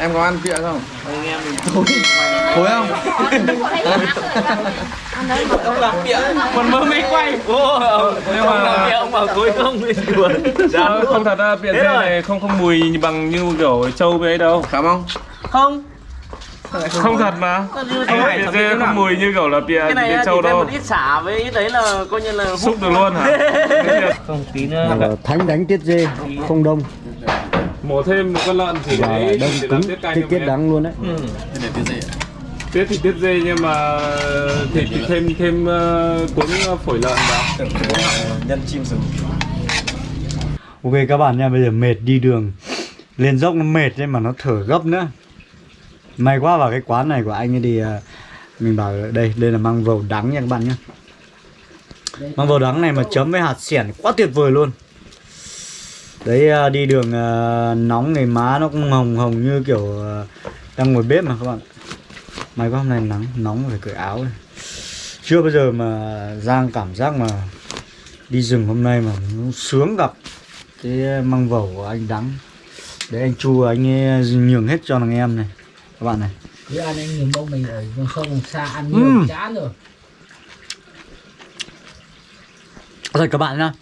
Em có ăn pịa không? anh em mình Thối Thối không? ông làm bịa còn mơ mới quay. Nhưng mà- làm bịa ông bảo cối không thì đùa. Dạ, không thật ra bịa Thế dê này không không mùi bằng như kiểu trâu với ấy đâu. Cảm không? không. Không thật mà. Anh Hải Bịa thẩm dê không mùi như kiểu là bịa cái này bịa á, trâu đâu. một ít xả với ít đấy là coi như là Xúc được luôn hả? không tí nữa thánh đánh tiết dê không đông Mổ thêm một con lợn thì và đấy đông cứng tiết canh tiết đắng luôn đấy. Ừ. Để tiết? Tiết thì tiết dê nhưng mà thịt thì thêm thêm uh, cuốn phổi lợn vào. Nhân chim rừng ok các bạn nha bây giờ mệt đi đường. Lên dốc nó mệt đấy mà nó thở gấp nữa. May quá vào cái quán này của anh ấy thì à, mình bảo đây đây là măng vầu đắng nha các bạn nhé măng vầu đắng này mà chấm với hạt xẻn quá tuyệt vời luôn đấy à, đi đường à, nóng này má nó cũng hồng hồng như kiểu à, đang ngồi bếp mà các bạn. May quá hôm nay nắng nóng phải cởi áo này. chưa bao giờ mà giang cảm giác mà đi rừng hôm nay mà sướng gặp cái măng vẩu của anh đắng. Để anh chu anh ấy nhường hết cho thằng em này. Các bạn này. Chứ ăn anh nhìn bông mình ở vùng xa ăn nhiều chán rồi. Rồi các bạn nhá.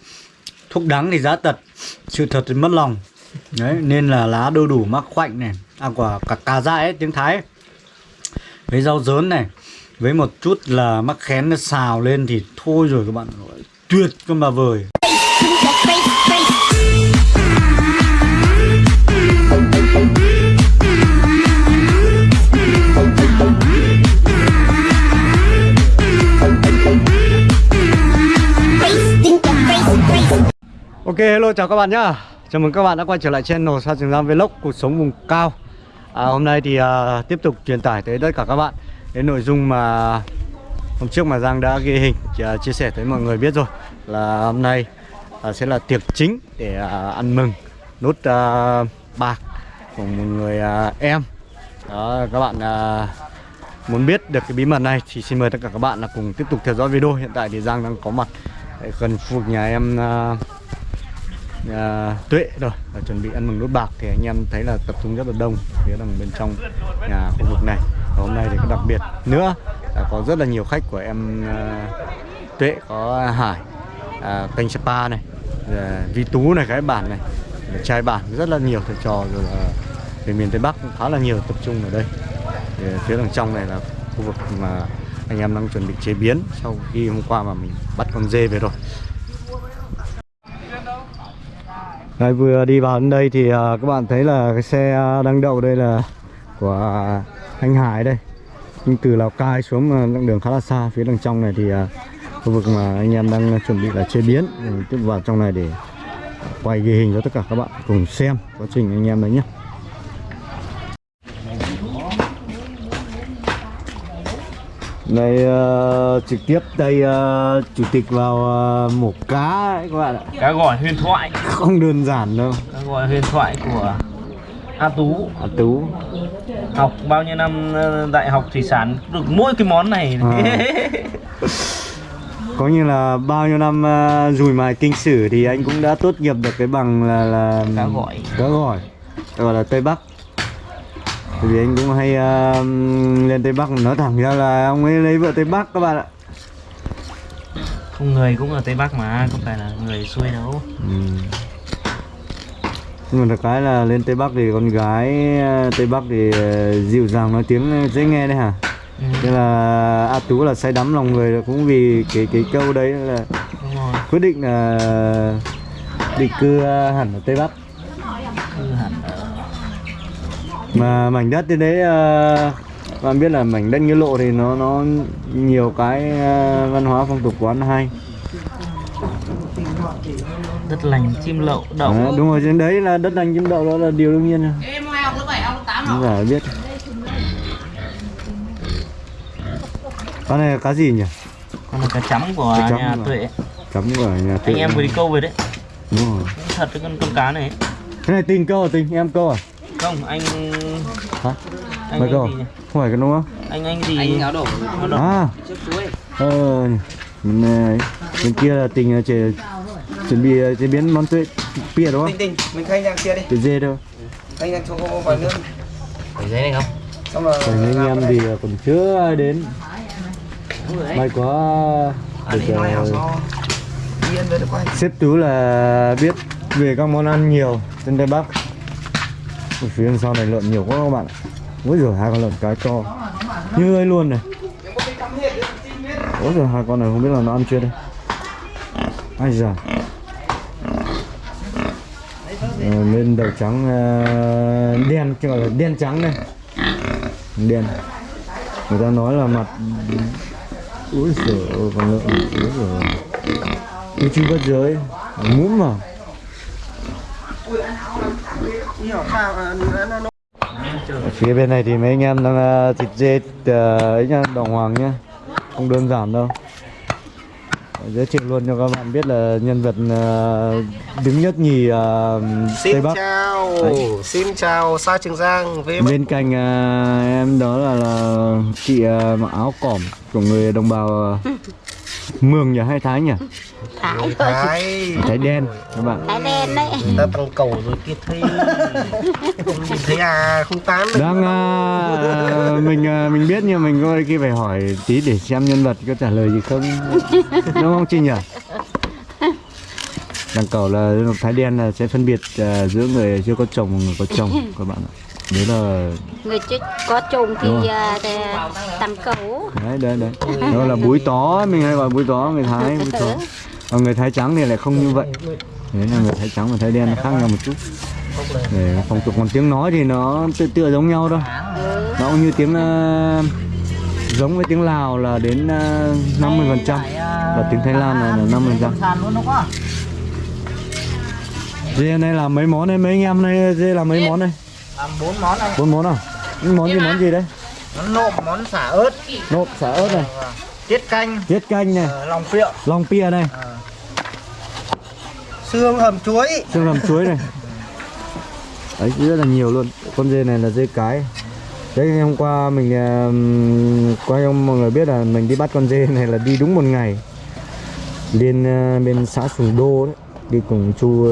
Thuốc đắng thì giá tật sự thật thì mất lòng. Đấy, nên là lá đu đủ mắc khoạnh này. À quả cả cà dại ấy, tiếng thái ấy. với rau dớn này, với một chút là mắc khén nó xào lên thì thôi rồi các bạn. Tuyệt cơ mà vời. Ok hello chào các bạn nhá. Chào mừng các bạn đã quay trở lại channel Sa Trường Giang Vlog cuộc sống vùng cao. À, Hôm nay thì à, tiếp tục truyền tải tới tất cả các bạn Cái nội dung mà hôm trước mà Giang đã ghi hình à, chia sẻ tới mọi người biết rồi. Là hôm nay à, sẽ là tiệc chính để à, ăn mừng nốt à, bạc của một người à, em. Đó các bạn à, muốn biết được cái bí mật này thì xin mời tất cả các bạn là cùng tiếp tục theo dõi video. Hiện tại thì Giang đang có mặt tại gần khu vực nhà em à, à, Tuệ rồi và chuẩn bị ăn mừng nốt bạc thì anh em thấy là tập trung rất là đông phía đằng bên trong nhà khu vực này. Và hôm nay thì có đặc biệt nữa là có rất là nhiều khách của em uh, Tuệ có Hải à, kênh Sapa này à, Vi Tú này cái bản này. Trai bản rất là nhiều thầy trò rồi là về miền Tây Bắc cũng khá là nhiều tập trung ở đây. Thì phía đằng trong này là khu vực mà anh em đang chuẩn bị chế biến sau khi hôm qua mà mình bắt con dê về rồi. Đấy, vừa đi vào đến đây thì uh, các bạn thấy là cái xe à, đang đậu đây là của anh Hải đây. Nhưng từ Lào Cai xuống à, đoạn đường khá là xa phía đằng trong này thì uh, khu vực mà anh em đang chuẩn bị là chế biến. Tiếp vào trong này để quay ghi hình cho tất cả các bạn cùng xem quá trình anh em đấy nhé đây ờ, trực tiếp đây ờ, chủ tịch vào ờ, mổ cá ấy các bạn ạ. Cá gỏi huyền thoại. Không đơn giản đâu. Cá gỏi huyền thoại của A Tú. À, tú. Học bao nhiêu năm đại học thủy sản được mỗi cái món này. À. có như là bao nhiêu năm ờ, dùi mài kinh sử thì anh cũng đã tốt nghiệp được cái bằng là là Cá gỏi. cá gỏi gọi là tây bắc Tại vì anh cũng hay ờ, lên tây bắc nói thẳng ra là ông ấy lấy vợ tây bắc các bạn ạ không người cũng ở tây bắc mà không phải là người xuôi đâu Ừ. Nhưng mà được cái là lên Tây Bắc thì con gái ờ, Tây Bắc thì ờ, dịu dàng nói tiếng dễ nghe đấy hả? ừ, Thế là A Tú là say đắm lòng người là cũng vì cái cái câu đấy là đúng rồi quyết định là định cư hẳn ở Tây Bắc. cư hẳn ở Mà mảnh đất trên đấy ờ, bạn biết là mảnh đất như lộ thì nó nó nhiều cái ờ, văn hóa phong tục quán hay. đất lành chim lậu đậu Đấy, đúng rồi trên đấy là đất lành chim đậu đó là điều đương nhiên rồi. Em hai học lớp 7, học lớp 8 Không phải biết. Con này là cá gì nhỉ? còn là cá chấm của Cá chấm nhà à? tuệ Chấm của nhà anh em vừa đi câu về đấy Đúng rồi. thật cái con con cá này Cái này tình câu à tình? Em câu à? Không anh Hả? anh Mày anh à? gì nhỉ? Không phải cái đúng không? anh anh gì Anh áo đổ Áo đổ. À, ờ, mình, bên kia là tình chế, chuẩn bị ờ, chế biến món tuệ pịa đúng không? Tinh tinh, mình khai nhang kia đi Tuệ dê đâu? Khai nhang cho cô vào nước Phải giấy này không? xong rồi Còn anh em thì còn chưa ai đến may quá anh được ờ, sếp tú là biết về các món ăn nhiều trên tây bắc ở phía sau này lợn nhiều quá các bạn ôi giời hai con lợn cái to. Như ấy luôn này. Ôi giời hai con này không biết là nó ăn chưa đây. Ai giờ, lên ờ, đầu trắng ờ, đen chứ gọi là đen trắng này đen. Người ta nói là mặt úi giời ơi con lợn úi giời ơi. Tôi bất giới. Muốn mà ở phía bên này thì mấy anh em đang thịt dê ờ, ấy nha, đồng hoàng nhá. Không đơn giản đâu. Giới thiệu luôn cho các bạn biết là nhân vật đứng nhất nhì ờ, Tây Xin Bắc. chào, Đấy. xin chào Sa Trường Giang với Bên cạnh em đó là, là chị mặc áo cỏm của người đồng bào Mường nhỉ? Hay Thái nhỉ? Thái thôi Thái. Thái đen các bạn. Thái đen đấy. Ta tăng cầu rồi kia thấy thấy à không được. đang à, mình à, mình biết nhưng mình có khi phải hỏi tí để xem nhân vật có trả lời gì không. Đúng không chị nhỉ? Đằng cầu là thái đen là sẽ phân biệt à, giữa người chưa có chồng và người có chồng các bạn ạ. Đấy là Người chứ có chồng thì Đúng rồi. à, cấu đấy đấy đấy. Đó là búi tó mình hay gọi búi tó người thái búi tó còn người thái trắng thì lại không như vậy. Đấy là người thái trắng và thái đen nó khác nhau một chút. Để phong tục còn tiếng nói thì nó tựa tựa giống nhau thôi. Nó cũng như tiếng ờ, giống với tiếng Lào là đến uh, 50 phần trăm và tiếng Thái Lan là 50 phần trăm. dê này làm mấy món này mấy anh em này dê làm mấy món này làm bốn món này. Bốn món à? Món gì món gì đấy món nộm món xả ớt. Nộm xả ớt này. Tiết canh. Tiết canh này. Ờ, lòng phượng lòng pia này. Xương hầm chuối. xương hầm chuối này. Đấy rất là nhiều luôn. Con dê này là dê cái. Đấy hôm qua mình qua cho mọi người biết là mình đi bắt con dê này là đi đúng một ngày. Lên ờ, bên xã Sùng Đô đấy. Đi cùng chu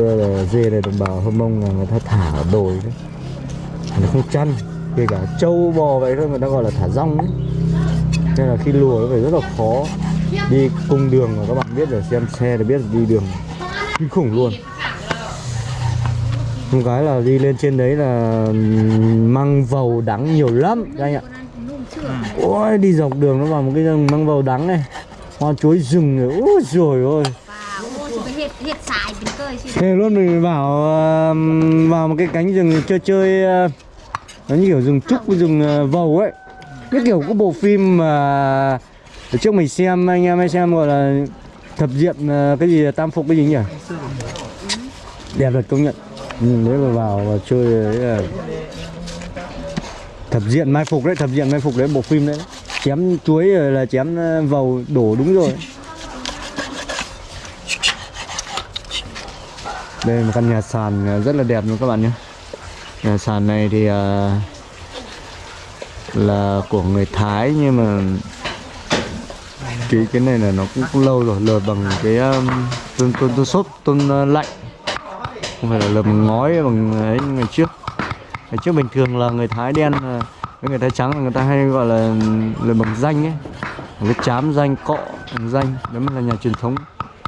dê này đồng bào Hơ Mông là người ta thả ở đồi đấy. Nó không chăn kể cả trâu bò vậy thôi, người ta gọi là thả rong nên là khi lùa nó phải rất là khó đi cung đường mà các bạn biết rồi xem xe thì biết là đi đường kinh khủng luôn. Một cái là đi lên trên đấy là măng vầu đắng nhiều lắm, các anh ạ. Ôi, đi dọc đường nó vào một cái rừng măng vầu đắng này. Hoa chuối rừng này ôi rồi ôi. Thế luôn mình vào vào một cái cánh rừng chơi chơi nó như kiểu rừng trúc với rừng ờ, vầu ấy. Cái kiểu có bộ phim mà ở trước mình xem anh em hay xem gọi là thập diện ờ, cái gì tam phục cái gì nhỉ? Đẹp thật công nhận. Ừ, nếu mà vào và chơi đấy là thập diện mai phục đấy thập diện mai phục đấy bộ phim đấy. Chém chuối rồi là chém ờ, vầu đổ đúng rồi. Đây là một căn nhà sàn rất là đẹp luôn các bạn nhé nhà sàn này thì uh, là của người Thái nhưng mà cái cái này là nó cũng, cũng lâu rồi lợp bằng cái um, tôn tôn tôn xốp tôn uh, lạnh. Không phải là lợp bằng ngói bằng ấy ngày trước ngày trước bình thường là người Thái đen với người Thái trắng là người ta hay gọi là lợp bằng danh ấy. Cái chám danh cọ bằng danh đó mới là nhà truyền thống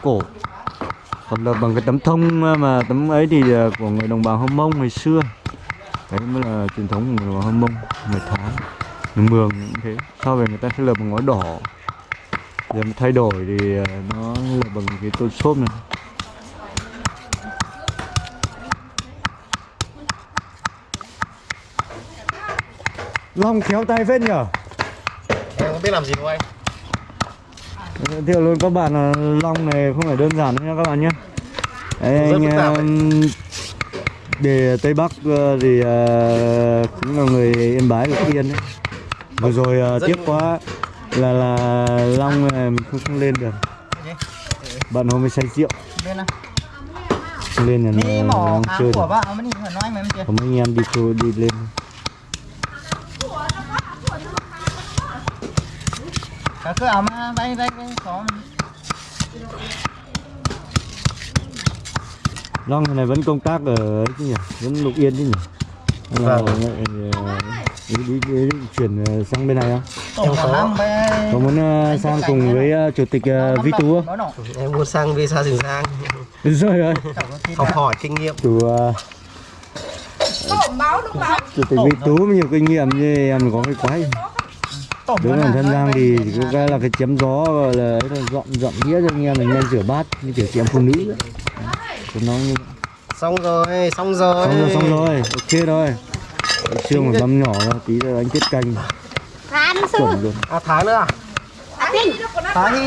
cổ. Còn lợp bằng cái tấm thông mà tấm ấy thì của người đồng bào Hâm Mông ngày xưa đấy mới là truyền thống của người Hâm Mông người Thái người Mường cũng thế sau về người ta sẽ lợp bằng ngói đỏ. Giờ mà thay đổi thì ờ, nó là bằng cái tôn xốp này. Long khéo tay phết nhở Em không biết làm gì đâu anh. Giới thiệu luôn các bạn là long này không phải đơn giản đâu nha các bạn nhé. Đấy, anh để Tây Bắc ờ, thì ờ, cũng là người Yên Bái Lục Yên đấy. Vừa rồi ờ, tiếc quá là là long mình không, không lên được. Bạn hôm mới say rượu. Lên là mỏ long chơi của bạn có mấy anh em đi chơi đi lên. Cả cứ áo mà bay bay bay có long này vẫn công tác ở ấy chứ nhỉ vẫn Lục Yên chứ nhỉ là Vâng. đi, đi, đi, đi chuyển ờ, sang bên này không? Năm bé Có muốn ờ, sang cùng với ờ, chủ tịch ờ, Vi Tú không? Em muốn sang visa rừng giang Rồi rồi. học hỏi kinh nghiệm Chủ ờ, chủ tịch Vi Tú có nhiều kinh nghiệm như em có cái quái. Với bản thân Giang thì cái là cái chém gió gọi là ấy là dọn dọn đĩa cho anh em mình lên rửa bát như kiểu chị em phụ nữ ấy. Tôi nói như xong rồi xong rồi. Xong rồi xong rồi. Ok rồi xương một mâm nhỏ rồi tí nữa anh tiết canh. Chuẩn luôn. À thái nữa à? Thái hi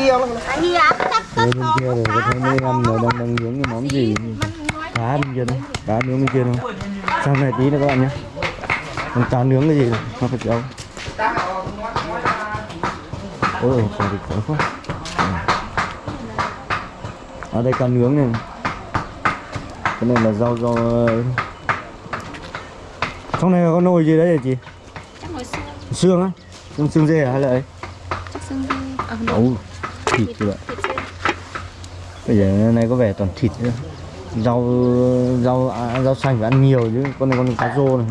không? À hi rồi bên kia rồi có thấy mấy em nó đang đang nướng cái món gì? Cá bên kia đấy cá nướng bên kia thôi. Sang này tí nữa các bạn nhé. Con cá nướng cái gì này? Nó phải đâu ôi còn thịt khó quá. Ở đây cá nướng này. Cái này là rau rau trong này có nồi gì đấy hả chị? Xương. xương á? Xương xương dê à hay là ấy? Chắc xương đi. Ờ Ồ, thịt rồi bây giờ này có vẻ toàn thịt nữa. Rau rau à, rau xanh phải ăn nhiều chứ. Con này con cá rô này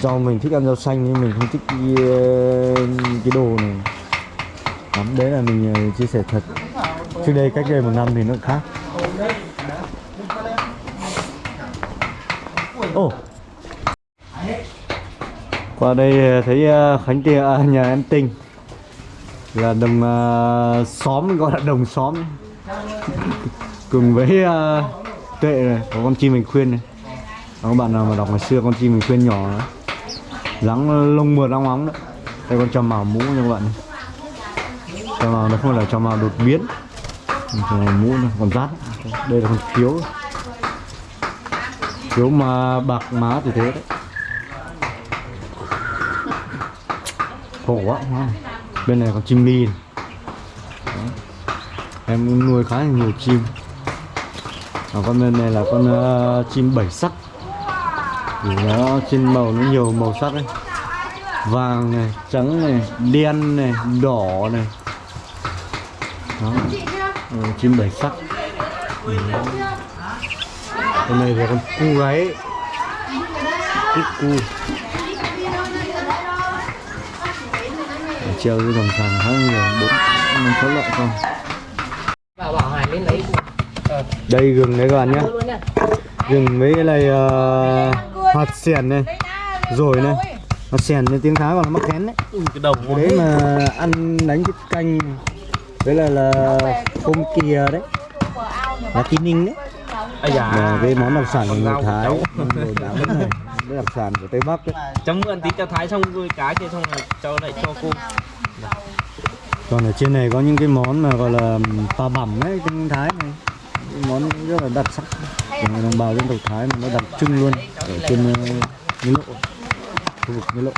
do mình thích ăn rau xanh nhưng mình không thích cái, ờ, cái đồ này. Lắm đấy là mình ờ, chia sẻ thật. Trước đây cách đây một năm thì nó khác. Ồ qua đây ờ, thấy khánh tia à, nhà em tinh. Là đồng xóm gọi là đồng xóm. Cùng với uh, tuệ này có con chim mình khuyên này. Có các bạn nào mà đọc ngày xưa con chim mình khuyên nhỏ đó dáng lông mượt óng óng đấy. Đây con trò màu mũ nha các bạn trò màu nó không phải là trò màu đột biến. Trò màu mũ này còn rát. Đây là con khiếu khiếu mà bạc má thì thế đấy. Khổ quá. Bên này còn chim ni em nuôi khá là nhiều chim. Còn con bên này là con uh, chim bảy sắc nó trên màu nó nhiều màu sắc đấy. Vàng này trắng này đen này đỏ này. Đó. Ừ, chim bảy sắc. Ừ. con này là con cu gáy cu. Cu treo cái dòng sàn khá nhiều bốn năm sáu loại con. Đây gừng đấy các bạn nhé. Gừng mấy cái này uh, hạt sèn này. rồi này. Hạt sèn nên tiếng thái gọi là mắc khén đấy. Cái đầu cái đấy mà ăn đánh cái canh. Với lại là tôm kìa đấy. là tin ninh đấy. Và dạ cái món đặc sản của người thái đồ đá này. Cái đặc sản của tây bắc đấy. Chấm mượn tí cho thái xong rồi cá kia xong rồi cho lại cho cô. Còn ở trên này có những cái món mà gọi là pa bẩm ấy tiếng thái này. Món rất là đặc sắc người đồng bào dân tộc thái mà nó đặc trưng luôn ở trên uh, nghĩa lộ khu vực nghĩa lộ.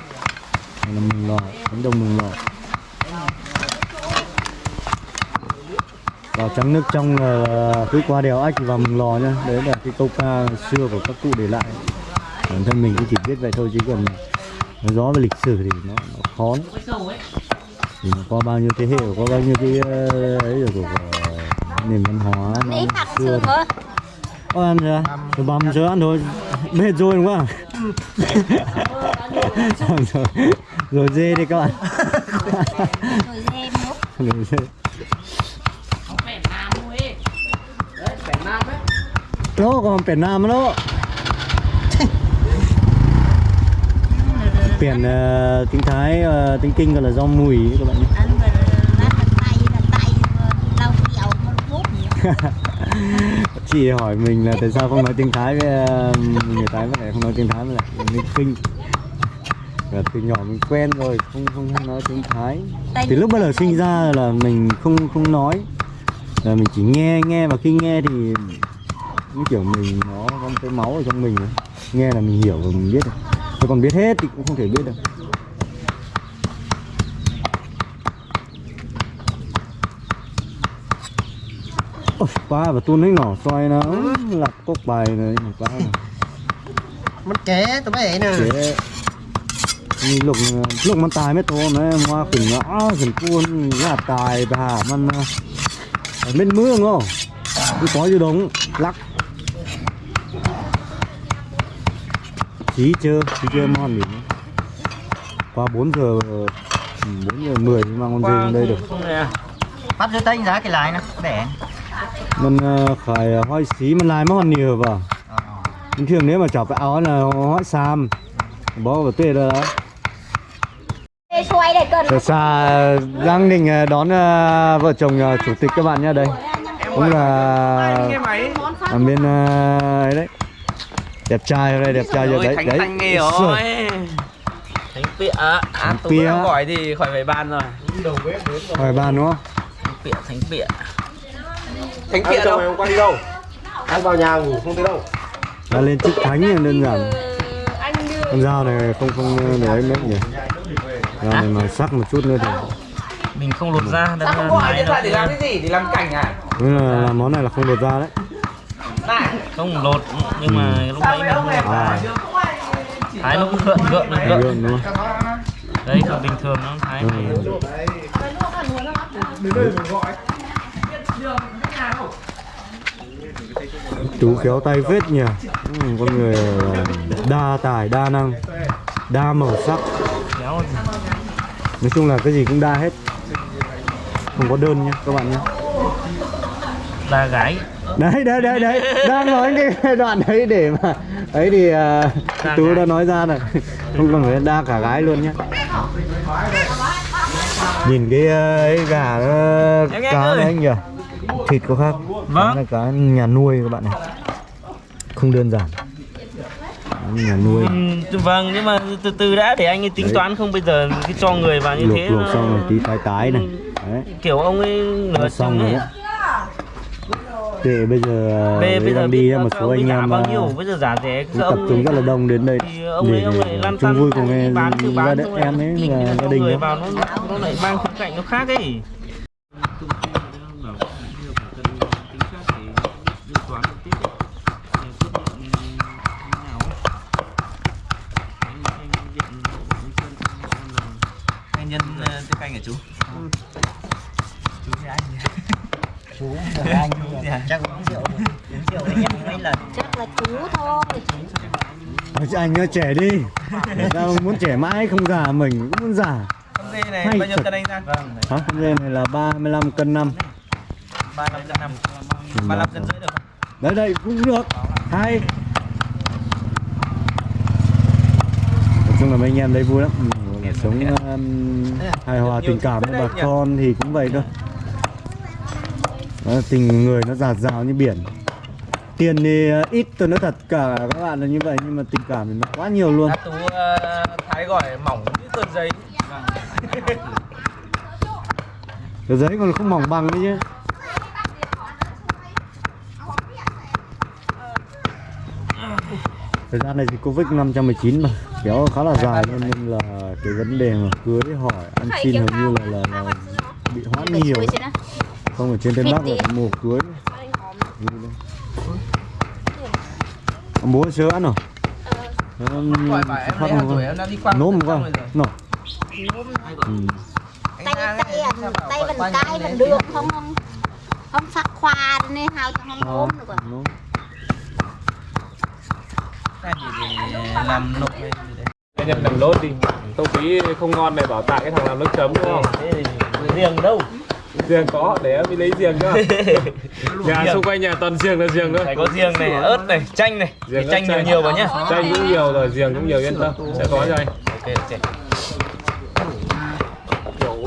Này là mừng lò cánh đồng mừng lò. Vào trắng nước trong là cứ qua đèo ách vào mừng lò nhá. Đấy là cái câu ca xưa của các cụ để lại. Bản thân mình cũng chỉ biết vậy thôi chứ còn nói gió về lịch sử thì nó, nó khó lắm. Thì nó qua bao nhiêu thế hệ qua bao nhiêu cái ờ, ấy rồi của, của nền văn hóa nó xưa? Ôi ăn. Chưa? Rồi băm chưa ăn thôi. Mệt rồi đúng không? Xong rồi. Rồi dê đi các bạn. Rồi dê. Rồi dê Nó còn biển Nam đó. Biển ờ, tiếng Thái, ờ, tiếng Kinh gọi là rau mùi các bạn nhé Chị hỏi mình là tại sao không nói tiếng Thái với ờ, người Thái với lại không nói tiếng Thái với lại người Kinh. Và từ nhỏ mình quen rồi không không, không nói tiếng Thái. Tay từ lúc bắt đầu sinh ra là mình không không nói. Là mình chỉ nghe nghe và khi nghe thì như kiểu mình nó có một cái máu ở trong mình ấy. nghe là mình hiểu và mình biết tôi còn biết hết thì cũng không thể biết được ba và tuôn lấy nỏ xoay nó lạc cốc bài này ba mất ké tụi bay nè chế lúc lúcมันตายไม่โตนะมาขึ้นอ้าขึ้นปูนญาติตายไปหามันนะเป็นเมืองอ๋อคือขออยู่ดงรัก chí chưa chí chưa ngon gì nữa. qua 4 giờ ừ, 4 giờ 10 mà con dê lên đây được không này à Bắt dưới tay giá cái lái nè Để mình uh, khởi hỏi xí mình lại mà còn nhiều vào bình thường nếu mà chọc cái áo là hỏi sam. Bó vào tuyệt rồi đó Từ xa Giang Đình ờ, đón ờ, vợ chồng ờ, chủ tịch các bạn nhé đây. Cũng là ở bên ờ, ấy đấy. Đẹp trai ở đây đẹp trai ở đấy đấy thành nghề Ui rồi thánh pịa. À tú gọi thì khỏi phải bàn rồi. Hỏi bàn đúng không? Thánh pịa thánh pịa Thánh kiện đâu? Hôm qua đi đâu? Ăn vào nhà ngủ không thấy đâu. là lên chức thánh thì đơn giản con dao này không không để ấy mấy nhỉ dao này mà sắc một chút nữa thì mình không lột ra Sao không gọi điện thoại để làm cái gì? Để làm cảnh à? Thế là, là món này là không lột ra đấy không lột nhưng mà lúc nãy mình À. thái nó cũng gợn gợn được gợn gượng đúng không đấy còn bình thường nó thái Ừ. này chú khéo tay phết nhỉ. Ừ, con người ờ, đa tài đa năng đa màu sắc. Nói chung là cái gì cũng đa hết. Không có đơn nhá các bạn nhé. Là gái đấy đấy đấy đấy. Đang nói cái đoạn đấy để mà ấy thì Đa tú đã nói ra rồi. Không cần phải đa cả gái luôn nhá nhìn cái ấy gà nghe cá đấy anh nhỉ thịt có khác. Vâng. Là cá nhà nuôi các bạn này. Không đơn giản. Nhà nuôi. Ừ, vâng nhưng mà từ từ đã để anh ấy tính Đấy. toán không bây giờ cứ cho người vào như luộc thế luộc xong rồi tí tái tái này. Đấy. Kiểu ông ấy nửa xong rồi để bây giờ Bây, bây giờ đi một số anh em bao à, nhiêu bây giờ giá rẻ tập trung rất là đông đến đây thì ông ấy chung tăn vui cùng gia đình em ấy gia đình vào nó nó lại mang khía cạnh nó khác ấy tiếng canh hả chú Chắc uống rượu Uống rượu với nhau mấy lần. Chắc là chú thôi. Thôi chứ anh nó trẻ đi. Sao muốn trẻ mãi không già mình cũng muốn già. Con dê này Hay bao nhiêu cân anh ra? Vâng Hả? Con dê này là 35 cân 5 ba năm cân năm. ba năm cân rưỡi được không? Đấy đây cũng được. Hay. Nói chung là mấy anh em đây vui lắm. Ừ, Sống um, hài hòa tình cảm với bà con thì cũng vậy thôi. Đó, Tình người nó giạt rào như biển. Tiền thì uh, ít tôi nói thật cả các bạn là như vậy Nhưng mà tình cảm thì nó quá nhiều luôn. Tú ờ, thái gọi mỏng như tờ giấy. Tờ giấy còn không mỏng bằng đấy chứ. Thời gian này thì Covid 519 mà Kéo khá là dài nên là cái vấn đề mà cưới hỏi ăn xin hầu như là, là, là bị hoãn nhiều Không ở trên Tây Bắc là mùa cưới. Bố sớ ăn rồi. Em phát một không? lần rồi. Nổ. Ừ. tay tay anh tay mình cái mình được không không không sắc khoa nên hao cho không ốm được rồi Nôm. làm nộp Anh em làm lốt đi. Không khí không ngon này bảo tại cái thằng làm nước chấm đúng không? riêng đâu? Riêng có, để em đi lấy riêng nữa Nhà xung quanh nhà toàn riêng là riêng thôi. Phải có riêng này ớt này chanh này. Riêng Cái chanh nhiều nhiều vào nhá. Chanh cũng nhiều rồi, riêng cũng nhiều yên tâm. Sẽ có cho anh. Ok ok.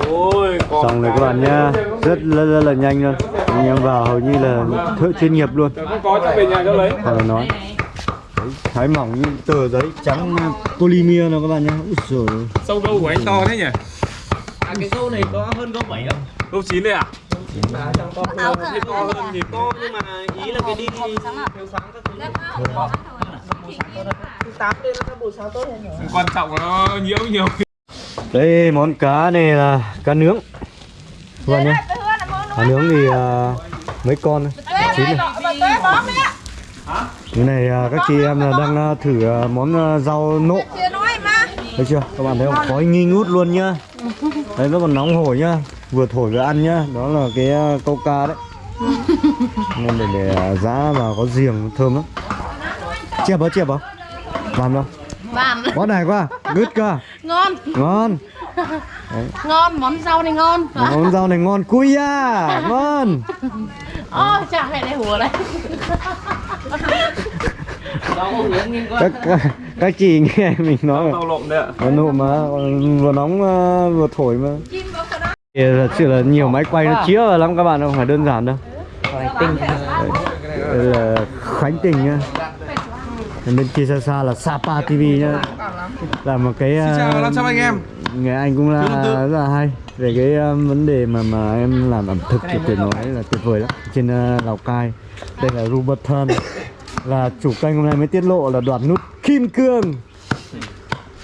Ôi, Xong rồi các bạn nhá. rất, rất rất là nhanh luôn. Anh em vào hầu như là thợ chuyên nghiệp luôn. Cũng có cho về nhà cho lấy. Hoặc là nói Đấy, Thái mỏng như tờ giấy trắng uh, polymer nào các bạn nhá. Úi. Sâu gâu của anh to thế nhỉ? à cái câu này có hơn câu bảy không? Gâu chín đây à? áo cả To hơn nhìn to nhưng mà ý là cái đi thiếu sáng các thứ Quan trọng là nó nhiễu nhiều. Đây món cá này là cá nướng. Các bạn nhá. Cá nướng thì uh, mấy con Chín này Cái này uh, các chị em là đang uh, thử uh, món rau nộm Thấy chưa? Các bạn thấy không? Khói nghi ngút luôn nhá. Đấy nó còn nóng hổi nhá. Vừa thổi vừa ăn nhá. Đó là cái câu ca đấy. Nên để, để giá và có giềng thơm lắm. Chẹp không? Chẹp không? Làm đâu? Bạn Quá này quá. Good cơ. Ngon. Ngon. Ngon, món rau này ngon. Món rau này ngon. Cui à Ngon Ôi, chả mẹ này hùa đây các, các, các chị nghe mình nói mà. Tàu lộn đấy ạ. Nụ mà vừa nóng ờ, vừa thổi mà. Thì Thật sự là nhiều máy quay nó chĩa vào lắm các bạn không phải đơn giản đâu. Đây là Khánh Tình nhá. Bên kia xa xa là Sapa TV nhá. Là một cái Xin chào 500 anh em. Người anh cũng là rất là hay. Về cái ờ, vấn đề mà mà em làm ẩm thực thì tuyệt nói là tuyệt vời lắm. Trên ờ, Lào Cai Đây là Robert Thân Là chủ kênh hôm nay mới tiết lộ là đoạt nút Kim Cương.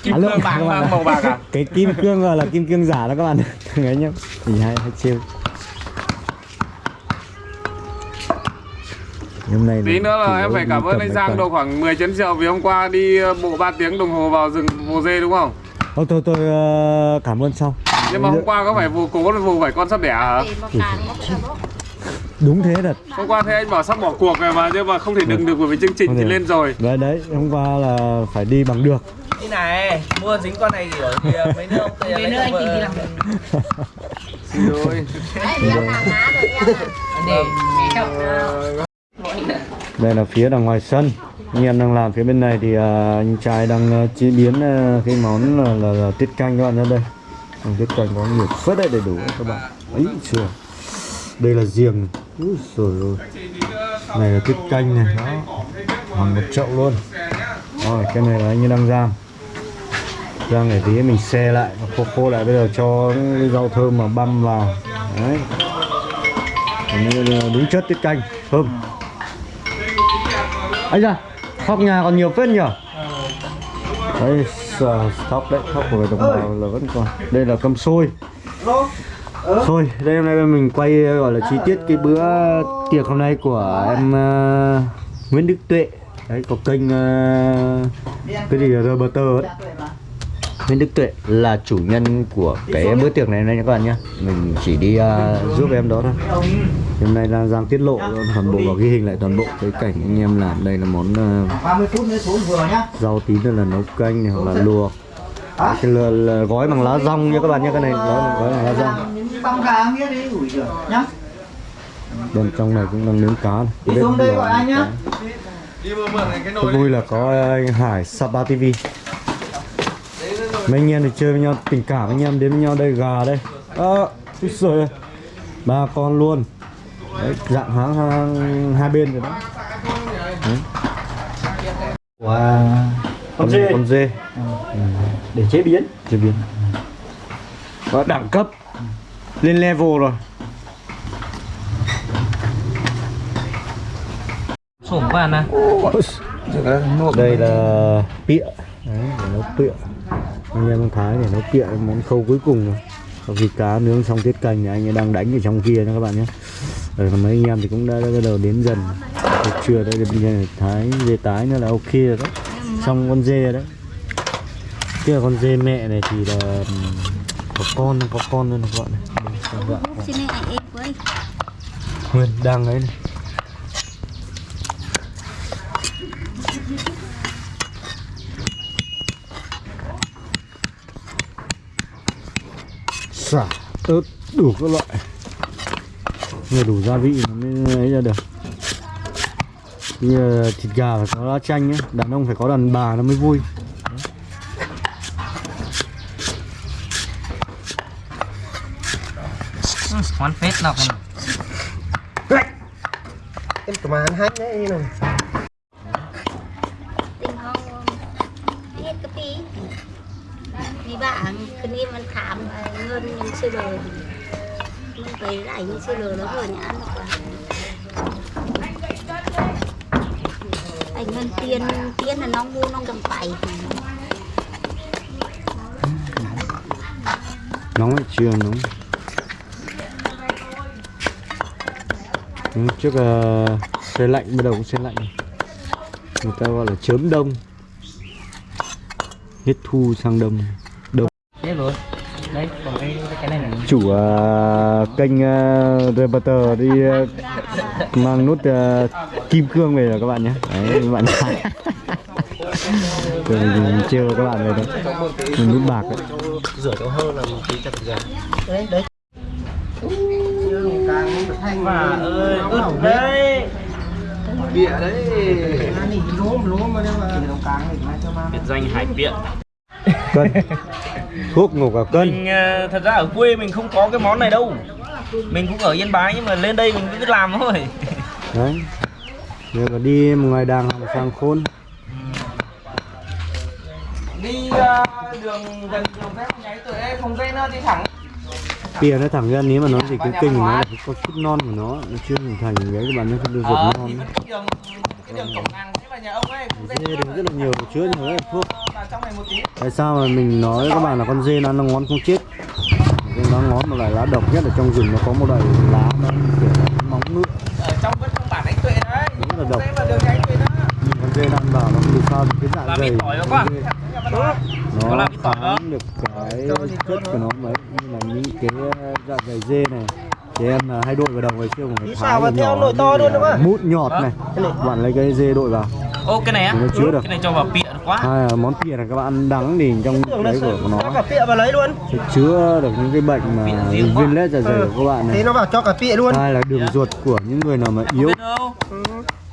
Kim À, lượng cương bạc bạn màu bạc à? Cái kim cương là kim cương giả đó các bạn. Thằng ấy nhá. Thì hay hay chiêu. Hôm nay tí nữa là em phải cảm ơn anh Giang độ khoảng 10 chấn rượu vì hôm qua đi ờ, bộ 3 tiếng đồng hồ vào rừng Vồ Dê đúng không? Thôi tôi tôi ờ, cảm ơn sau. Nhưng mà hôm qua có phải vụ cố vụ phải con sắp đẻ hả? đúng thế thật. Hôm qua thấy anh bảo sắp bỏ cuộc rồi mà nhưng mà không thể đừng được bởi vì chương trình thì lên rồi. đấy đấy hôm qua là phải đi bằng được. Đi này, mua dính con này kiểu thì mấy nữa ông Mấy nữa anh tìm đi làm Rồi. Để mẹ chồng đây là phía đằng ngoài sân anh em đang làm phía bên này thì à, anh trai đang à, chế biến à, cái món là, là, là tiết canh các bạn ra đây. Còn tiết canh có nhiều phết đấy đầy đủ các bạn. Ấy chưa. Đây là giềng. Úi rồi ôi này là tiết canh này đó. Bằng một chậu luôn. Rồi cái này là anh đang rang rang để tí mình xe lại khô khô lại bây giờ cho cái rau thơm mà băm vào. Đấy. Đúng chất tiết canh. Thơm. Anh ra thóc nhà còn nhiều phết nhỉ đấy thóc đấy thóc của đồng bào là vẫn còn. Đây là cơm xôi. Thôi, đây hôm nay mình quay gọi là chi tiết cái bữa tiệc hôm nay của em uh, Nguyễn Đức Tuệ. Đấy, có kênh uh, cái gì là Roberto ấy. Nguyễn Đức Tuệ là chủ nhân của cái bữa tiệc này này các bạn nhé Mình chỉ đi ờ, giúp em đó thôi. Hôm nay đang Giang tiết lộ toàn bộ và ghi hình lại toàn bộ cái cảnh anh em làm. Đây là món 30 phút nữa xuống vừa nhá rau tí nữa là nấu canh này hoặc là luộc. Cái là, là gói bằng lá rong nha các bạn nhé cái này gói bằng, gói bằng lá rong. Bên trong này cũng đang nướng cá này. Đi xuống đây gọi anh nhá. vui là có anh Hải Sapa TV mấy anh em thì chơi với nhau tình cảm anh em đến với nhau đây gà đây. Ơ à, rồi. Ba con luôn. Đấy, dạng háng hai, hai bên rồi đó. Đấy. wow con dê. con dê. Để chế biến. Chế biến. Có đẳng cấp. Lên level rồi. Sổm của anh à? Đây là pịa. Đấy, để nấu pịa anh em thái để nấu pịa món khâu cuối cùng rồi. Sau khi cá nướng xong tiết canh thì anh ấy đang đánh ở trong kia nha các bạn nhé. Rồi còn mấy anh em thì cũng đã, đã bắt đầu đến dần. Buổi trưa đây bây giờ thái dê tái nữa là ok rồi đó xong con dê rồi đấy kia con dê mẹ này thì là có con có con luôn các bạn này? Các bạn. Nguyên đang ấy này xả ớt đủ các loại. Nhưng đủ gia vị nó mới ấy ra được. Như là thịt gà phải có lá chanh nhé đàn ông phải có đàn bà nó mới vui. Món phết nào Em mà ăn hết đấy như này. ảnh chưa lừa nó rồi nhá ngân tiên tiên là nó mua nó cầm phải nóng ấy chưa nóng ừ, trước uh, xe lạnh bắt đầu cũng xe lạnh. Người ta gọi là chớm đông. Hết thu sang đông. Đông. Hết rồi. Đấy, còn cái, cái này là chủ uh, kênh uh, reporter đi uh, mang nút uh, kim cương về rồi các bạn nhé. Đấy các bạn Rồi mình trêu các bạn rồi đấy Mình nút bạc đấy rửa cho hơn là một tí chặt ra đấy đấy. Bà ơi, ướt đấy. Bịa đấy. Mà mà này mà mà Biệt danh hải biện Cân Thuốc ngủ cả cân. Mình ờ, thật ra ở quê mình không có cái món này đâu. Mình cũng ở Yên Bái nhưng mà lên đây mình cứ làm thôi. Đấy. Nếu mà đi một ngày đàng hoàng sang khôn. Đi ờ, đường gần đường phép nháy tụi em không dây nữa đi thẳng. Pìa nó thẳng ra nếu mà nó chỉ cái kinh của nó là con chút non của nó Nó chưa hình thành cái các bạn nó không được Ờ, non. thì cái đường cái đường cổng làng thế mà nhà ông ấy đứng rất là nhiều chứa nhiều thuốc vào trong này một tí. Tại sao mà mình nói các bạn là con dê nó nó ngón không chết? Cái nó ngón một loại lá độc nhất ở trong rừng nó có một loại lá nó kiểu móng ngựa ở trong vẫn không bản đánh tuệ đấy. Rất là độc. vào Nhìn con dê nó ăn vào nó không được sao thì cái dạ Là dày. Nó làm kháng được cái chất của nó mấy Như là những cái dạ dày dê này. Trẻ em là hay đội vào đầu ngày xưa sao mà thái theo nhỏ to luôn đúng không? Mút nhọt này. Bạn lấy cái dê đội vào. Ô cái này á? Nó chứa được. Cái này cho vào biện quá. Hai là món pìa này các bạn ăn đắng thì trong là đấy của cho nó cả pịa vào lấy luôn. sẽ chứa được những cái bệnh mà Pịa viên lết dạ dày của các bạn thế này nó bảo cho cả pịa luôn. Hai là đường ruột của những người nào mà yếu. Biết đâu.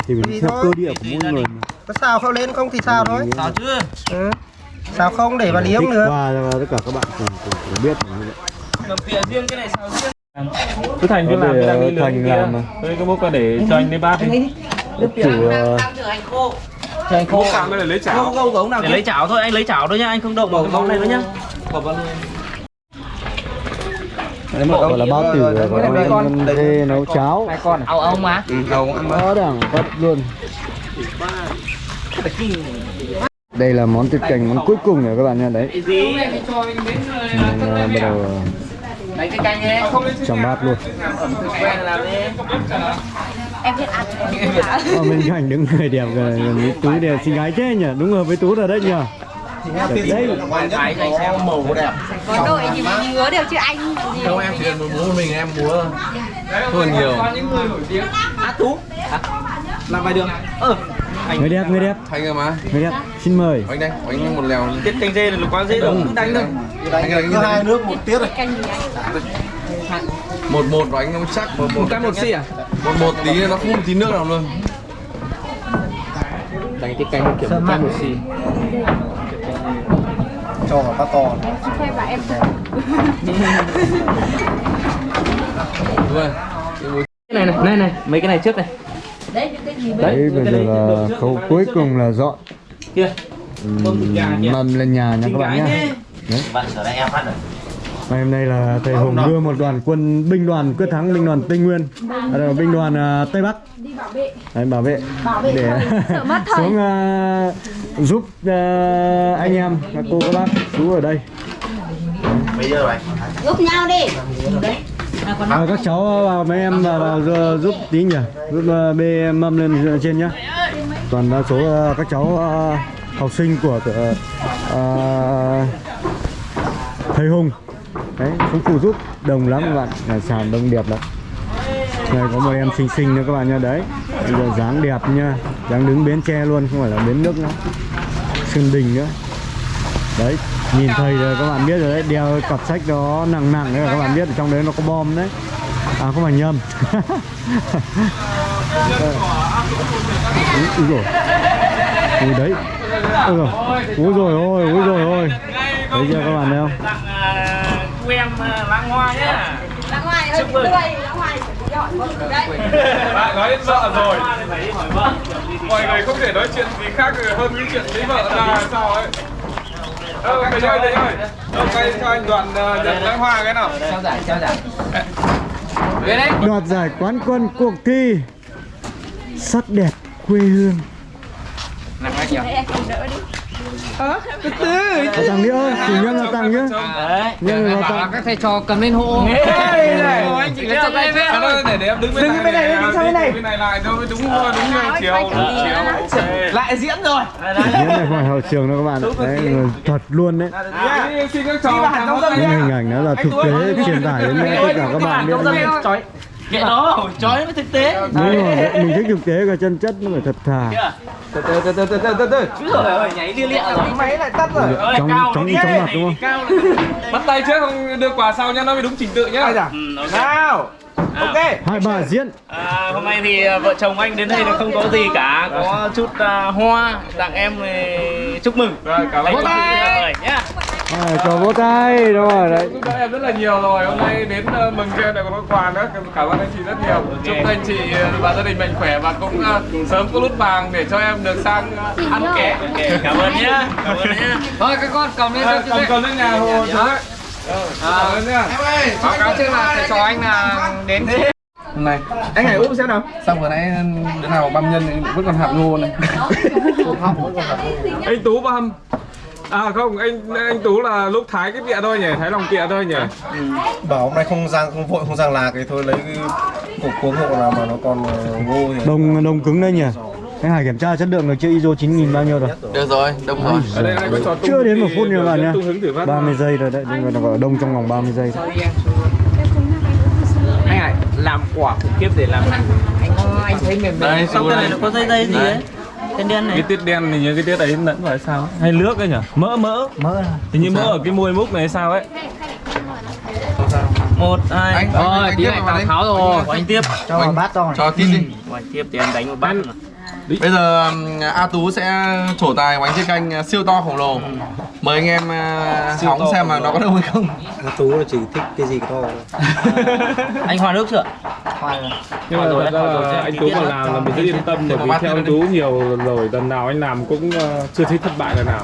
Thì mình theo thôi. cơ địa của mỗi người đình. có xào không lên không thì xào thôi. Sao chứ ừ. xào không để vào liếm nữa. qua cho tất cả các bạn cùng, cùng, cùng biết là như vậy. mà bịa riêng cái này sao riêng. Cứ thành cứ Có làm để, cái đang đi ờ, Thành kia làm mà. đây cái bốc ra để cho anh lên bát đi. Chủ ờ, trời khô mới để lấy chảo. Không không nào Để lấy chảo thôi, anh lấy chảo thôi nhá, anh không động vào cái món này nữa nhá. Gọi là bao tử của con, con dê nấu cháo. Con Ao ông mà. Có đẳng cấp luôn. Đây là món thịt cành món cuối cùng rồi các bạn nha đấy. Gì? mình ờ, bắt đầu trong bát luôn. Làm em biết ăn em biết ăn. Ờ, bên cạnh đứng người đẹp với tú đẹp xinh gái thế nhỉ? Đúng hợp với tú rồi đấy nhỉ? Đẹp đấy. thái dành xem màu đẹp. Có đội gì mà. ngứa đều chứ anh gì? Không em chỉ muốn múa mình em múa. Thôi nhiều. Á tú. Làm vài đường ờ. Người đẹp người đẹp. Thành rồi mà. Người đẹp xin mời. Anh đây anh một lèo. Tiết canh dê là quá dễ đâu, cứ đánh thôi. anh đánh có hai nước một tiết. Rồi anh một một và anh chắc một một. Cái một xì à? Một một tí nó không một tí nước nào luôn. Đánh cái canh kiểu canh một xì cho cả bát to. Khoe em. Cái này này, này này, mấy cái này trước này. Đấy những cái gì đấy bây giờ là khâu cuối cùng là dọn. Kia. Mâm lên nhà nha các bạn nhé. Bạn sửa lại em phát rồi Ngày hôm nay là thầy Hùng đưa một đoàn quân binh đoàn quyết thắng binh đoàn Tây Nguyên. À, binh đoàn à, Tây Bắc. Đi bảo vệ. Đấy, bảo vệ. Bảo vệ để xuống à, giúp à, anh em các cô các bác. Chú ở đây. Giúp nhau đi. À, các cháu vào mấy em vào, vào giúp- giúp tí nhỉ? Giúp à, bê mâm lên trên nhá. Toàn đa số à, các cháu à, học sinh của à, thầy Hùng đấy cũng phụ giúp đồng lắm các bạn. Là sàn đông đẹp lắm. Này có một em xinh xinh nữa các bạn nha đấy, bây giờ dáng đẹp nha dáng đứng bến tre luôn, không phải là bến nước nữa. Sơn Đình nữa. Đấy, nhìn thầy rồi các bạn biết rồi đấy. Đeo cặp sách đó nặng nặng đấy, các bạn biết ở trong đấy nó có bom đấy. À không phải nhầm. Úi rồi ui, đấy. Ui rồi úi rồi ôi úi rồi ôi. Thấy chưa các bạn thấy không? Chú em à, lãng hoa nhá. Ra ngoài hơi tươi ra ngoài đấy. bạn nói đến vợ rồi. Phải đi hỏi vợ. Mọi người không thể nói chuyện gì khác hơn cái chuyện lấy vợ là sao ấy? Ờ, thầy ơi, thầy ơi. Ờ, quay cho anh đoạn uh, nhận lãng hoa cái nào. Trao giải trao giải. Đấy đoạt giải quán quân cuộc thi sắc đẹp quê hương. Làm ai nhỉ đi Có tặng đi ơi chủ nhân là tặng nhá. Đấy. Nhân các thầy trò cầm lên hộ. Anh chị cho tay về À, thôi, để để em đứng bên này. Đứng bên này, đứng sang bên này. Bên này lại thôi, đúng đúng chiều. Chiều. ok. lại diễn rồi. Diễn. Này phải hậu trường đâu các bạn ạ. Đấy, thật luôn đấy. Trò. tham gia những hình ảnh đó là thực tế truyền tải đến tất cả các bạn biết chói kệ nó chói mới thực tế. Đúng rồi mình thích thực tế và chân chất nó phải thật thà. Từ từ từ từ từ từ từ từ. Úi giời ơi, nhảy lia lịa rồi. Máy lại tắt rồi. Chóng đi chóng mặt đúng không? bắt tay trước không đưa quà sau nhá nó mới đúng trình tự nhá. Ừ, ok. nào. Ok. Hai bà diễn. À, hôm nay thì à, vợ chồng anh đến đây là không có gì cả. Có chút à, hoa. Tặng em thì chúc mừng. Rồi, cảm ơn. Anh à, cho vỗ tay đúng rồi đấy. giúp đỡ em rất là nhiều rồi. Hôm nay đến ờ, mừng cho em lại có quà nữa. Cảm ơn anh chị rất nhiều. Chúc anh chị ờ, và gia đình mạnh khỏe và cũng ờ, sớm có nút vàng để cho em được sang ăn kẻ cảm ơn nhá. Cảm ơn nhá. Thôi các con cầm lên cầm cầm lên nhà hồ cầm lên nhá báo cáo trước là thầy trò anh là đến hôm nay anh hãy úp xem nào? Xong vừa nãy đứa nào băm nhân vẫn còn hạt ngô này. Anh tú băm à không anh anh tú là lúc thái cái bịa thôi nhỉ thái lòng bịa thôi nhỉ. Bảo hôm nay không rang không vội không rang lạc thì thôi lấy cái cục cuống hộ nào mà nó còn ờ, ngô thì đồng đồng cứng đây nhỉ. Anh Hải kiểm tra chất lượng được chưa? ISO 9000 bao nhiêu rồi? Được rồi đông rồi. Ở đây anh có cho chưa đến một phút nữa bạn nhá. tung hứng thử phát. 30 giây rồi đấy nó gọi đông trong vòng 30 giây. Anh hãy làm quả khủng khiếp để làm đây xong cái này nó có dây dây gì đấy tên đen cái này tiết đen thì như cái tiết ấy lẫn vào sao hay nước ấy nhỉ? Mỡ mỡ. Mỡ thì như mỡ ở cái môi múc này sao ấy? Một hai. Rồi tí này tào tháo rồi. Của anh tiếp. cho vào bát to cho tiếp đi. Của anh tiếp thì em đánh một bát bây giờ um, A Tú sẽ trổ tài bánh chiên canh uh, siêu to khổng lồ. Mời anh em uh, hóng xem mà nó có đâu hay không. A Tú là chỉ thích cái gì to anh hòa nước chưa nhưng mà thật ra anh Tú mà làm là mình rất yên tâm bởi vì theo anh Tú nhiều rồi lần nào anh làm cũng ờ, chưa thấy thất bại lần nào.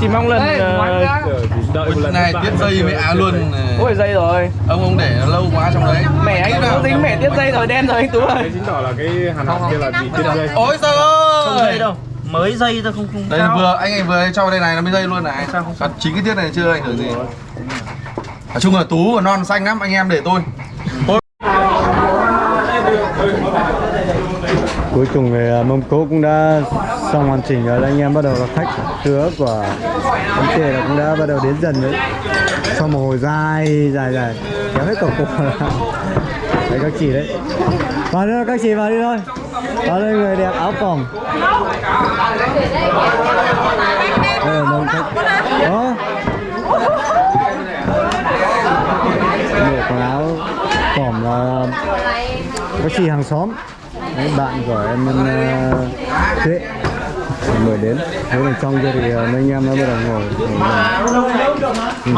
Chỉ mong lần ờ, Giờ chỉ đợi một lần này tiết mới dây với được. Á luôn uh, ôi dây rồi. ông ông để lâu quá trong đấy. Mẹ anh tú dính mẹ tiết dây rồi đen rồi anh tú ơi. Đấy chứng tỏ là cái hàn học kia là bị tiết dây. Ôi trời không dây ơi! đâu mới dây thôi không không đây cao. vừa anh ấy vừa cho đây này nó mới dây luôn này. Còn chính cái tiết này chưa ảnh hưởng gì. Nói chung là tú và non xanh lắm anh em để tôi cuối cùng thì à, mông mâm cỗ cũng đã xong hoàn chỉnh rồi. Anh em bắt đầu là khách khứa của bánh chè là cũng đã bắt đầu đến dần đấy. Sau một hồi dài dài dài, kéo hết cổng cục. Đấy, các chị đấy. Vào đi các chị vào đi thôi. Vào đây, người đẹp áo phỏng đây là đông khách đó bộ áo phỏng là các chị hàng xóm. Đấy, bạn của em ờ, uh, Tuệ mời đến. Thế là trong kia thì ờ, mấy anh em nó bắt đầu ngồi. Ờ, ngồi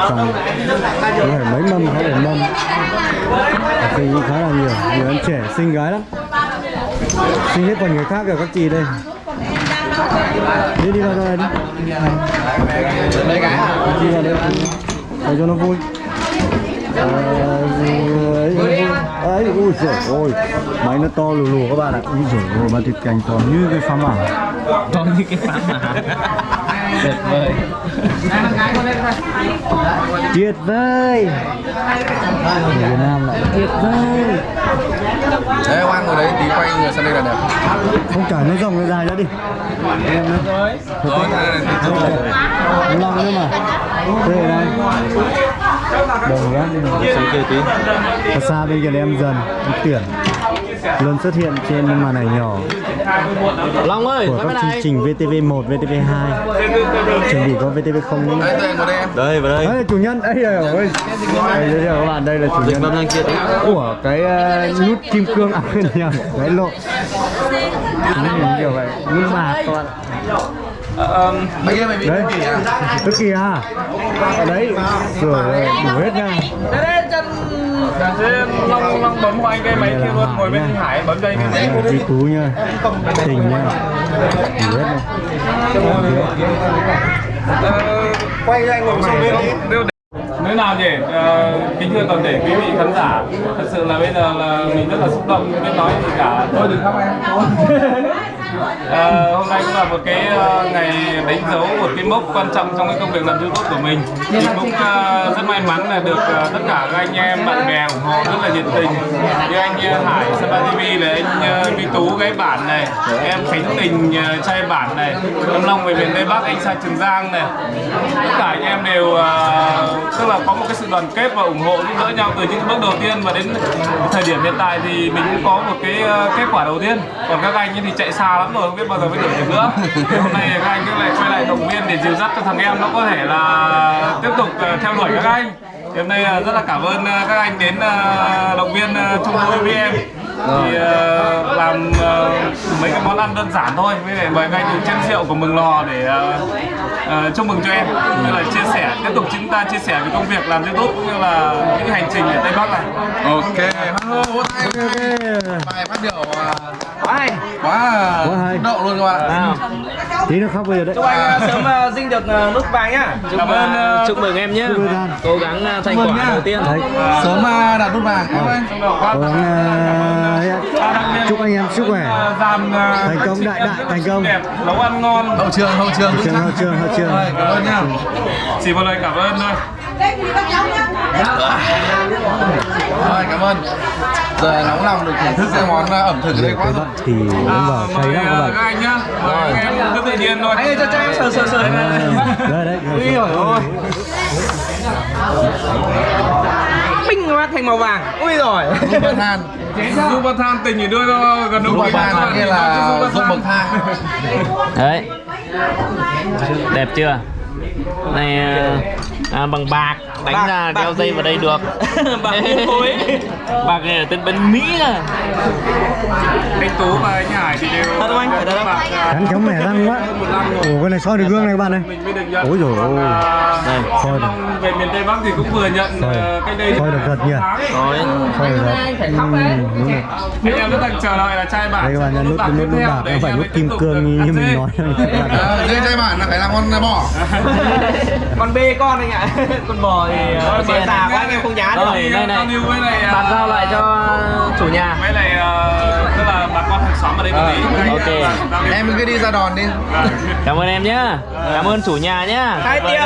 trong có phải mấy mâm có thể mâm. Thì cũng khá là nhiều. Nhiều em trẻ xinh gái lắm. Xinh hết phần người khác rồi các chị đây. Đi đi vào đây đi. Đi vào đây. Để cho nó vui. À, ấy, ui giời ôi máy nó to lù lù các bạn ạ. Ui giời ôi ba thịt canh to như cái phá mảng to như cái phá mà tuyệt vời. Tuyệt vời. Người Việt Nam lại. Tuyệt vời. Đấy ông ăn ngồi đấy tí quay người sang đây là đẹp. Không cả nó rộng nó dài ra đi. Em nữa rồi thế này thì tự rồi nó long nữa mà đây này đồng nhá sang kia tí. Ở xa bên kia là em dần em tuyển luôn xuất hiện trên màn ảnh nhỏ long ơi của các chương trình VTV1, VTV2 chuẩn bị có VTV0 nữa đây vào đây. Đây là chủ nhân. Đây rồi ôi. Đây giới thiệu các bạn đây là chủ nhân. Của cái uh, nút kim cương à nhầm cái lộ. Đấy, kiểu vậy. Nút bạc các bạn mấy kia mày bị đấy. cái à? Tức kìa ở đấy rồi đủ hết nha. Thế long long bấm của anh cái máy kia luôn ngồi bên anh Hải bấm đây cái máy chị tú nha tình nha đủ hết này quay ra anh ngồi sang bên đi. Thế nào nhỉ? Ờ, kính thưa toàn thể quý vị khán giả Thật sự là bây giờ là mình rất là xúc động. Biết nói gì cả. Thôi đừng khóc em à, hôm nay cũng là một cái ờ, ngày đánh dấu một cái mốc quan trọng trong cái công việc làm YouTube của mình. Thì cũng uh, rất may mắn là được uh, tất cả các anh em bạn bè ủng hộ rất là nhiệt tình. Như anh uh, Hải Sapa TV này, anh ờ, Vi Tú gái bản này, em Khánh Tình ờ, trai bản này, em Long về miền Tây Bắc anh Sa Trường Giang này. Tất cả anh em đều tức là có một cái sự đoàn kết và ủng hộ giúp đỡ nhau từ những bước đầu tiên và đến thời điểm hiện tại thì mình cũng có một cái kết quả đầu tiên. Còn các anh thì chạy xa lắm rồi, không biết bao giờ mới đổi được nữa. Hôm nay các anh cứ lại quay lại động viên để dìu dắt cho thằng em nó có thể là tiếp tục ờ, theo đuổi các anh. Thì hôm nay ờ, rất là cảm ơn ờ, các anh đến động viên chung vui với em thì ờ, làm ờ, mấy cái món ăn đơn giản thôi. Với lại mời anh uống chén rượu của mừng lò để ờ, ờ, chúc mừng cho em. Như là chia sẻ tiếp tục chúng ta chia sẻ về công việc làm youtube cũng như là những cái hành trình ở tây bắc này. Ok. Tay bài phát biểu à, Quá hay. quá Quá hay. luôn các bạn tí nữa khóc bây giờ đấy. Chúc anh ờ, sớm ờ, dinh được ờ, nút vàng nhá. Chúc, ơn, uh, ờ, chúc mừng em. Nhé. Cố gắng thành quả nhá. đầu tiên. Đấy. Sớm à, đạt nút vàng. Cảm ơn anh. Cố gắng ờ, chúc anh em sức khỏe. ờ, Thành công, đại đại, thành công. nấu ăn ngon. Hậu trường hậu trường. Hậu trường hậu trường hậu trường. Cảm ơn nhá. Chỉ một lời cảm ơn thôi rồi cảm ơn. Giờ nóng lòng được thưởng thức cái món ẩm thực ở đây quá. Rồi thì cũng vào say lắm các ờ, bạn. các anh nhá. Anh em cứ tự nhiên thôi. Anh cho cho em sờ sờ sờ. đấy đấy. Ui giời ơi. Binh nó thành màu vàng. Ui rồi. Dung bậc thang du bậc thang tình thì đưa gần Dung đúng bậc thang nghĩa là dung bậc thang Đấy. Đẹp chưa Này ờ, à, bằng bạc Đánh Bạc- ra bạc đeo dây vào đây được. Bạc kim khối. Bạc này là tên bên Mỹ à. Anh tú và anh hải thì đều Thật không anh? Bạc, à, cắn chóng mẻ răng quá. Rồi ủa cái này soi được gương này các bạn này Ôi ôi. À, Đây, soi được. Về miền tây bắc thì cũng vừa nhận ờ, cách đây Soi được thật nhỉ? Rồi. Soi được thật. Ừ, đúng rồi. Anh em rất đang chờ đợi là trai bản đây các bạn là nút bạc nút bạc không phải nút kim cương như mình nói. À, dê trai bản là phải làm con bò Con bê con anh ạ. Con bò thì ờ, Rồi, bò già quá anh em không nhá được. Rồi, Thì, đây ờ, này. Ờ, Bàn giao lại cho chủ nhà lại ờ, tức là bà con hàng xóm ở đây một tí ok. ờ, em cứ đi ra đòn đi Vâng. Cảm ơn em nhá Cảm ơn chủ nhà nhá Hai Vâng tiếng.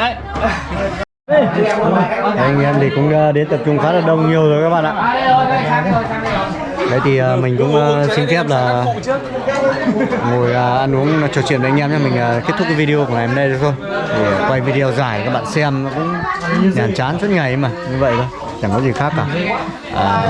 anh em thì cũng ờ, đến tập trung khá là đông nhiều rồi các bạn ạ đấy thì uh, mình cũng uh, xin phép là ngồi uh, ăn uống trò chuyện với anh em nha mình uh, kết thúc cái video của ngày hôm nay được thôi. Để quay video dài các bạn xem nó cũng nhàm chán suốt ngày mà như vậy thôi. Chẳng có gì khác cả. À,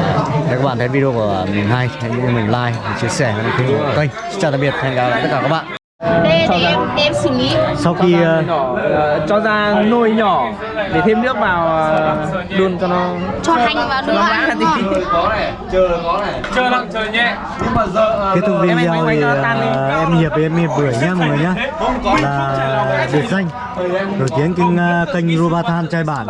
nếu các bạn thấy video của mình hay hãy mình like mình chia sẻ đăng ký ủng hộ kênh. Xin chào tạm biệt hẹn gặp lại tất cả các bạn. Đây để em em xử lý. sau khi ờ, nhỏ ờ, cho ra nồi nhỏ để thêm nước vào ờ, đun cho nó Cho hành vào cho nó ăn đúng không? có này chờ có này. Chờ nặng chờ nhẹ nhưng mà giờ kết thúc em- em- video em- thì cho ờ, em hiệp với em hiệp bưởi nhá mọi người nhá. Là biệt danh nổi tiếng kênh ờ, kênh Robathan trai bản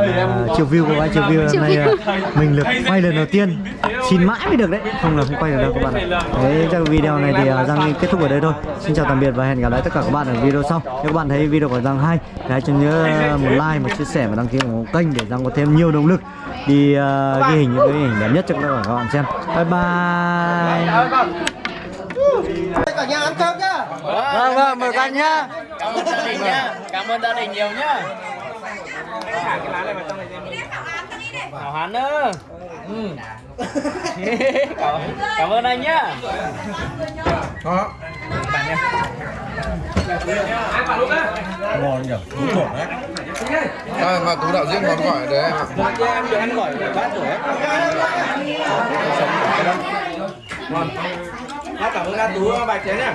uh, triệu view của anh triệu view hôm nay ờ, mình được quay lần đầu tiên xin mãi mới được đấy. Không là không quay được đâu các bạn ạ. Đấy chắc video này thì ờ, Giang kết thúc ở đây thôi. Xin chào tạm biệt và hẹn gặp lại tất cả các bạn ở video sau. Nếu các bạn thấy video của Giang hay thì hãy cho nhớ ờ, một like một chia sẻ và đăng ký ủng hộ kênh để Giang có thêm nhiều động lực đi ờ, ghi hình những cái hình đẹp nhất cho các bạn xem. Bye bye. Cả nhà ăn cơm nhá vâng vâng mời anh nhá. Cảm ơn gia đình nhá. Cảm ơn gia đình nhiều nhá. Hảo hán nữa ừ. Cảm, cảm ơn anh nhá. Đó. Ngon nhỉ à, mà tú đạo diễn món gọi đấy. Em ạ em được ăn gỏi bát rồi ấy Bác cảm ơn A Tú bài chén nhá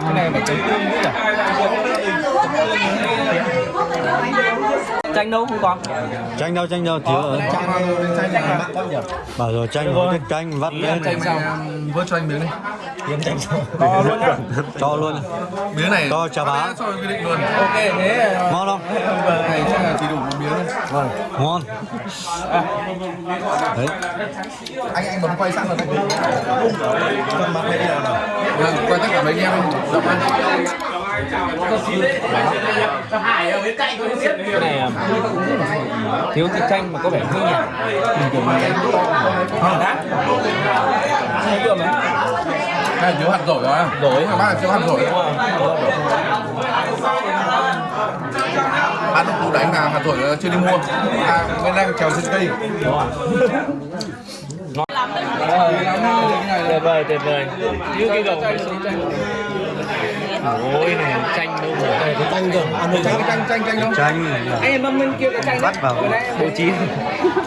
cái này chấm tương nữa à chanh đâu không có chanh đâu chanh đâu thiếu ở bảo rồi chanh có cái canh vắt lên Chanh sao? Vớt cho anh miếng đi. to luôn nhá cho luôn Miếng này. Cho chà bá. Cho quy định luôn. ok thế ngon không Này chắc là chỉ đủ một miếng thôi. ngon đấy Anh anh bấm quay sẵn rồi đấy. Vâng, quay tất cả mấy anh em giọng ăn. cái này à, thiếu thịt chanh mà có vẻ hơi nhạt thường như chanh ngon thấy mấy Này thiếu hạt rổi rồi. Rổi. Các bác là thiếu hạt rổi. Được củ đánh là hạt rổi chưa đi mua. À, bên đang trèo trên cây. tuyệt vời tuyệt vời. Như cái gầu ôi này chanh đâu rồi cái chanh cơ. Ăn được Chanh chanh chanh chanh đâu? chanh anh em mâm bên kia cái chanh vắt vào. Bố trí